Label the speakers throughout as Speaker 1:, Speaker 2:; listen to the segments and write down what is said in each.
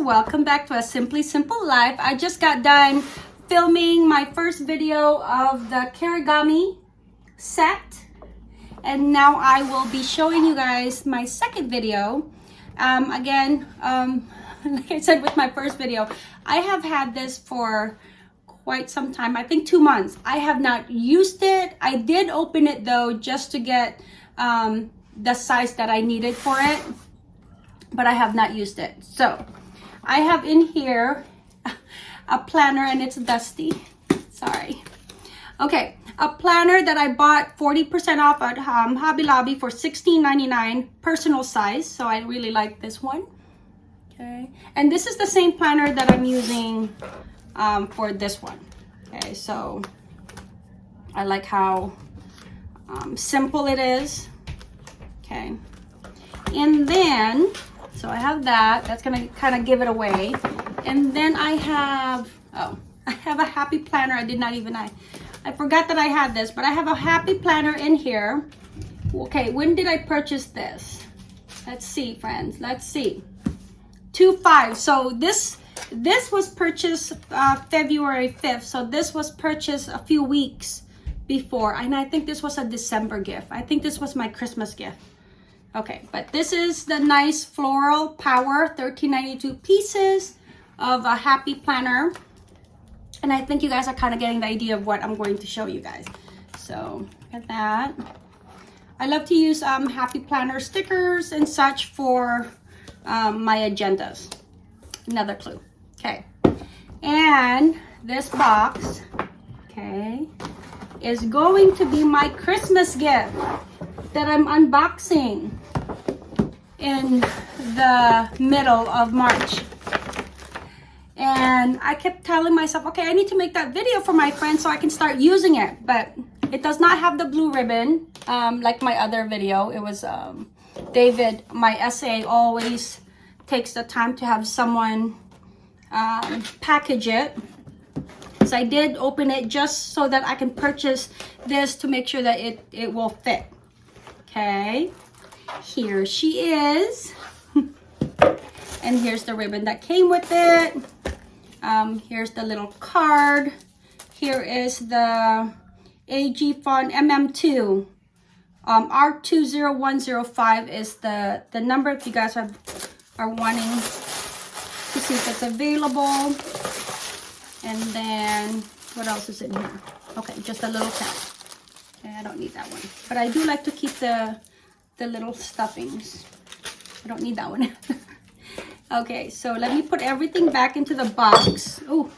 Speaker 1: welcome back to a Simply Simple Life. I just got done filming my first video of the Kirigami set and now I will be showing you guys my second video. Um, again, um, like I said with my first video, I have had this for quite some time, I think two months. I have not used it. I did open it though just to get um, the size that I needed for it but I have not used it. So I have in here a planner and it's dusty. Sorry. Okay, a planner that I bought 40% off at um, Hobby Lobby for $16.99 personal size. So I really like this one. Okay, and this is the same planner that I'm using um, for this one. Okay, so I like how um, simple it is. Okay, and then so I have that. That's going to kind of give it away. And then I have, oh, I have a happy planner. I did not even, I, I forgot that I had this, but I have a happy planner in here. Okay, when did I purchase this? Let's see, friends. Let's see. 2-5. So this this was purchased uh, February 5th. So this was purchased a few weeks before. And I think this was a December gift. I think this was my Christmas gift. Okay, but this is the nice floral power 1392 pieces of a happy planner. And I think you guys are kind of getting the idea of what I'm going to show you guys. So look at that. I love to use um, happy planner stickers and such for um, my agendas. Another clue. Okay. And this box, okay, is going to be my Christmas gift that I'm unboxing in the middle of March. And I kept telling myself, okay, I need to make that video for my friends so I can start using it. But it does not have the blue ribbon um, like my other video. It was um, David, my SA always takes the time to have someone um, package it. So I did open it just so that I can purchase this to make sure that it, it will fit. Okay, here she is. and here's the ribbon that came with it. Um, here's the little card. Here is the AG Font MM2. Um, R20105 is the, the number if you guys have, are wanting to see if it's available. And then, what else is in here? Okay, just a little count. I don't need that one. But I do like to keep the, the little stuffings. I don't need that one. okay, so let me put everything back into the box. Oh,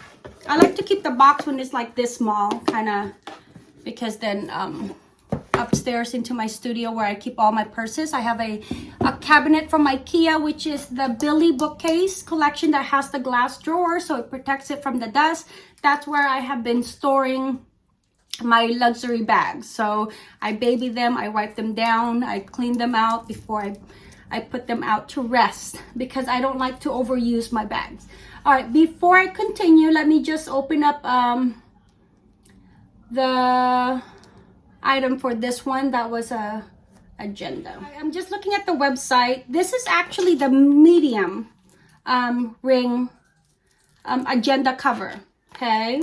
Speaker 1: I like to keep the box when it's like this small, kind of, because then um, upstairs into my studio where I keep all my purses. I have a, a cabinet from Ikea, which is the Billy bookcase collection that has the glass drawer, so it protects it from the dust. That's where I have been storing my luxury bags. So I baby them, I wipe them down, I clean them out before I, I put them out to rest because I don't like to overuse my bags. All right, before I continue, let me just open up um, the item for this one. That was a agenda. I'm just looking at the website. This is actually the medium um, ring um, agenda cover, okay?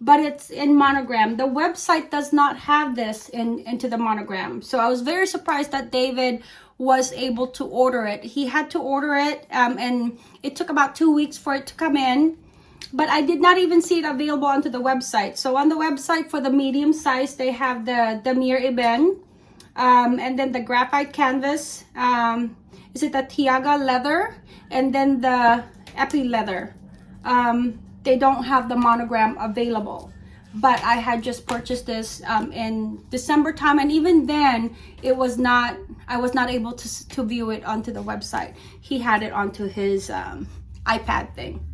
Speaker 1: But it's in monogram. The website does not have this in into the monogram. So I was very surprised that David was able to order it. He had to order it um, and it took about two weeks for it to come in. But I did not even see it available onto the website. So on the website for the medium size, they have the Damier Ebene um, and then the graphite canvas. Um, is it the Taiga leather? And then the Epi leather. Um, they don't have the monogram available. But I had just purchased this um, in December time and even then it was not I was not able to, to view it onto the website. He had it onto his um, iPad thing.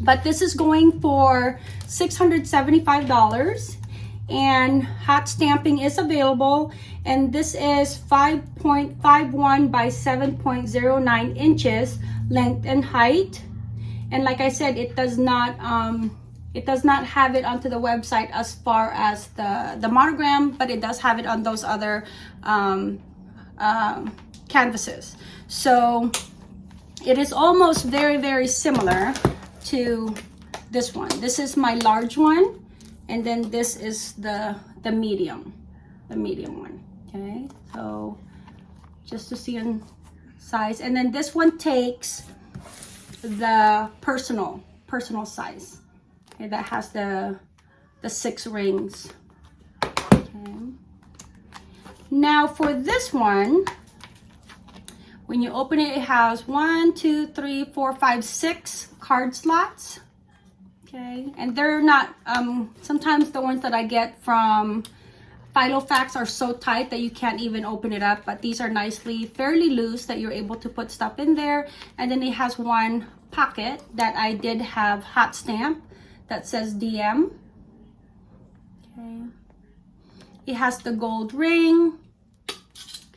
Speaker 1: But this is going for $675 and hot stamping is available and this is 5.51 by 7.09 inches length and height and like I said it does not um, it does not have it onto the website as far as the the monogram but it does have it on those other um, um, canvases so it is almost very, very similar to this one. This is my large one. And then this is the, the medium, the medium one. Okay, so just to see in size. And then this one takes the personal, personal size. Okay, that has the, the six rings. Okay. Now for this one, when you open it, it has one, two, three, four, five, six card slots. Okay, and they're not, um, sometimes the ones that I get from Filofax are so tight that you can't even open it up, but these are nicely, fairly loose that you're able to put stuff in there. And then it has one pocket that I did have hot stamp that says DM. Okay. It has the gold ring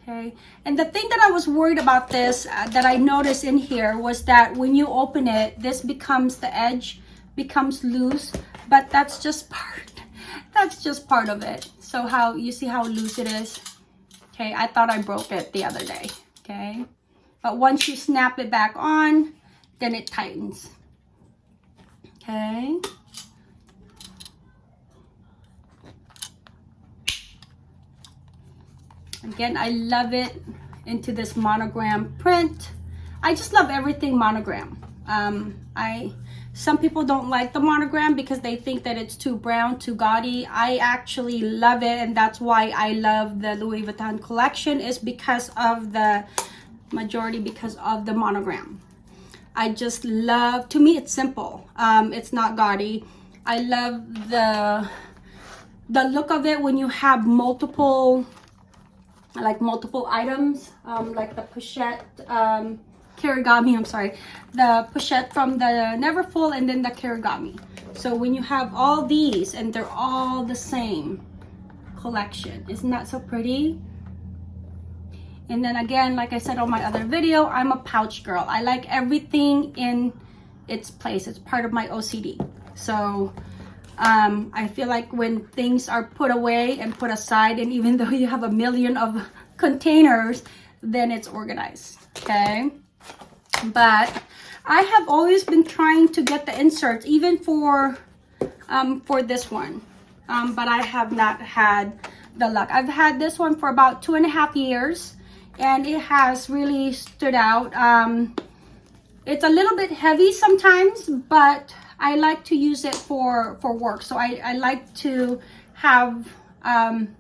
Speaker 1: okay and the thing that i was worried about this uh, that i noticed in here was that when you open it this becomes the edge becomes loose but that's just part that's just part of it so how you see how loose it is okay i thought i broke it the other day okay but once you snap it back on then it tightens okay Again, I love it into this monogram print. I just love everything monogram. Um, I Some people don't like the monogram because they think that it's too brown, too gaudy. I actually love it and that's why I love the Louis Vuitton collection is because of the majority because of the monogram. I just love, to me it's simple. Um, it's not gaudy. I love the the look of it when you have multiple like multiple items um, like the pochette um, Kirigami, I'm sorry, the pochette from the Neverfull and then the Kirigami. So when you have all these and they're all the same collection, isn't that so pretty? And then again, like I said on my other video, I'm a pouch girl. I like everything in its place. It's part of my OCD. So um, I feel like when things are put away and put aside, and even though you have a million of containers, then it's organized, okay? But I have always been trying to get the inserts, even for, um, for this one. Um, but I have not had the luck. I've had this one for about two and a half years, and it has really stood out. Um, it's a little bit heavy sometimes, but I like to use it for, for work. So I, I like to have um,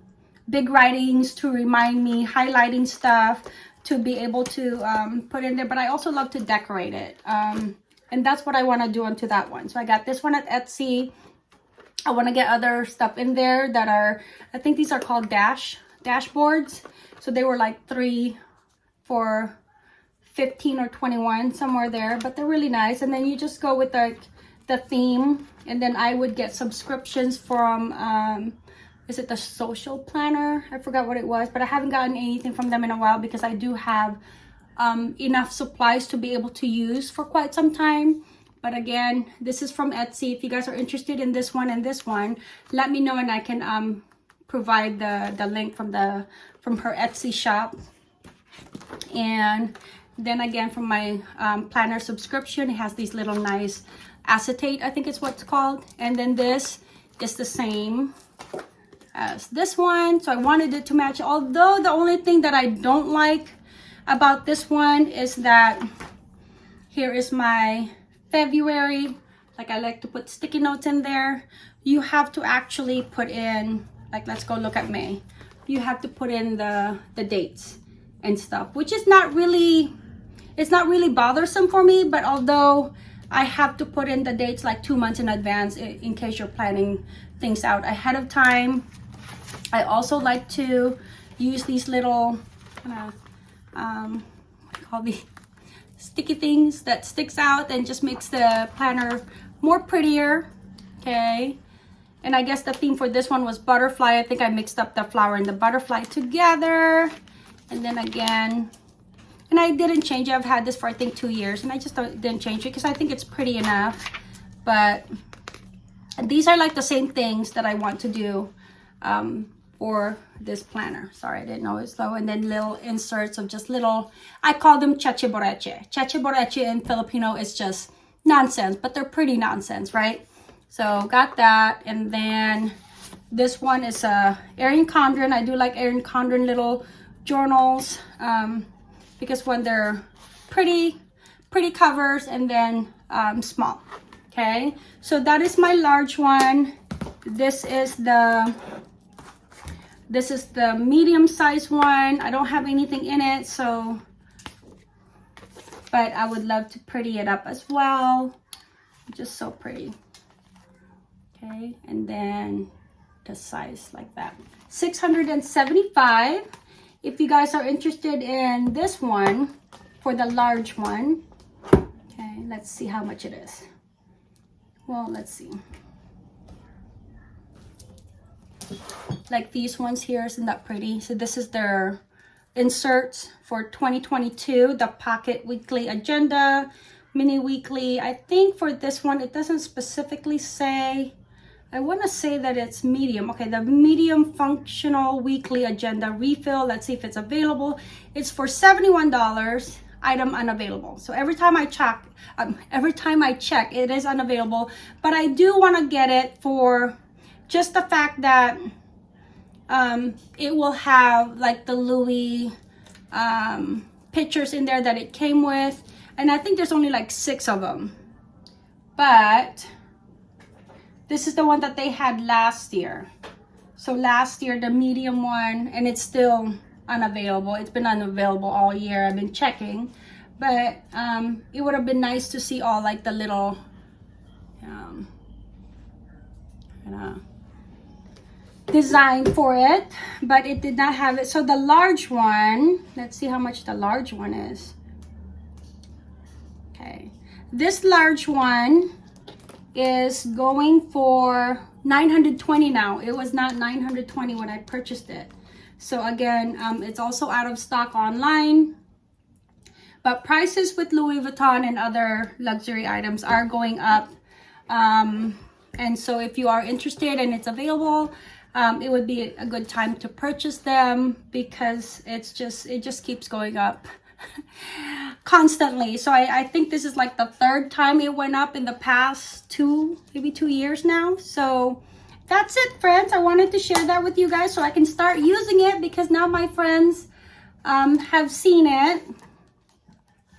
Speaker 1: big writings to remind me, highlighting stuff to be able to um, put in there. But I also love to decorate it. Um, and that's what I want to do onto that one. So I got this one at Etsy. I want to get other stuff in there that are, I think these are called dash dashboards. So they were like three for 15 or 21, somewhere there. But they're really nice. And then you just go with like the theme and then I would get subscriptions from um, is it the social planner? I forgot what it was but I haven't gotten anything from them in a while because I do have um, enough supplies to be able to use for quite some time. But again this is from Etsy. If you guys are interested in this one and this one let me know and I can um, provide the the link from the from her Etsy shop. And then again from my um, planner subscription it has these little nice acetate, I think it's what's called. And then this is the same as this one. So I wanted it to match. Although the only thing that I don't like about this one is that here is my February. Like I like to put sticky notes in there. You have to actually put in, like let's go look at May. You have to put in the, the dates and stuff, which is not really, it's not really bothersome for me. But although I have to put in the dates like two months in advance in case you're planning things out ahead of time. I also like to use these little kind of um, call the sticky things that sticks out and just makes the planner more prettier. Okay. And I guess the theme for this one was butterfly. I think I mixed up the flower and the butterfly together. And then again, and I didn't change it. I've had this for I think two years and I just didn't change it because I think it's pretty enough. But these are like the same things that I want to do um, for this planner. Sorry, I didn't know it's low. And then little inserts of just little, I call them cheche boreche. Cheche boreche in Filipino is just nonsense, but they're pretty nonsense, right? So got that. And then this one is a Erin Condren. I do like Erin Condren little journals um, because when they're pretty, pretty covers and then um, small. Okay, so that is my large one. This is the this is the medium size one. I don't have anything in it, so, but I would love to pretty it up as well. Just so pretty. Okay, and then the size like that. 675. If you guys are interested in this one, for the large one, okay, let's see how much it is. Well, let's see. Like these ones here isn't that pretty? So this is their inserts for 2022 the pocket weekly agenda mini weekly. I think for this one it doesn't specifically say i want to say that it's medium. Okay the medium functional weekly agenda refill let's see if it's available. It's for 71 dollars item unavailable. So every time i check um, every time i check it is unavailable. But i do want to get it for just the fact that um, it will have like the Louis um, pictures in there that it came with. And I think there's only like six of them. But this is the one that they had last year. So last year, the medium one, and it's still unavailable. It's been unavailable all year. I've been checking. But um, it would have been nice to see all like the little, um, know, design for it but it did not have it. So the large one let's see how much the large one is. Okay. This large one is going for 920 now. It was not 920 when i purchased it. So again um, it's also out of stock online but prices with louis vuitton and other luxury items are going up. Um, and so if you are interested and it's available um, it would be a good time to purchase them because it's just it just keeps going up constantly. So I, I think this is like the third time it went up in the past two maybe two years now. So that's it friends. I wanted to share that with you guys so i can start using it because now my friends um, have seen it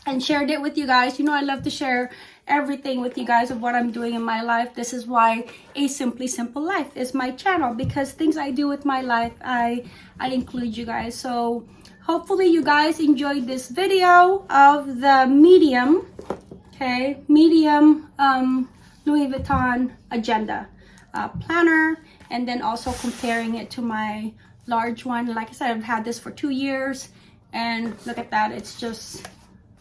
Speaker 1: and shared it with you guys. You know i love to share everything with you guys of what I'm doing in my life. This is why A Simply Simple Life is my channel because things I do with my life, I, I include you guys. So hopefully you guys enjoyed this video of the medium, okay, medium um, Louis Vuitton agenda uh, planner and then also comparing it to my large one. Like I said, I've had this for two years and look at that. It's just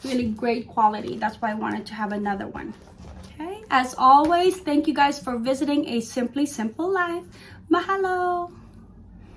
Speaker 1: really great quality. That's why i wanted to have another one. Okay. As always thank you guys for visiting a simply simple life. Mahalo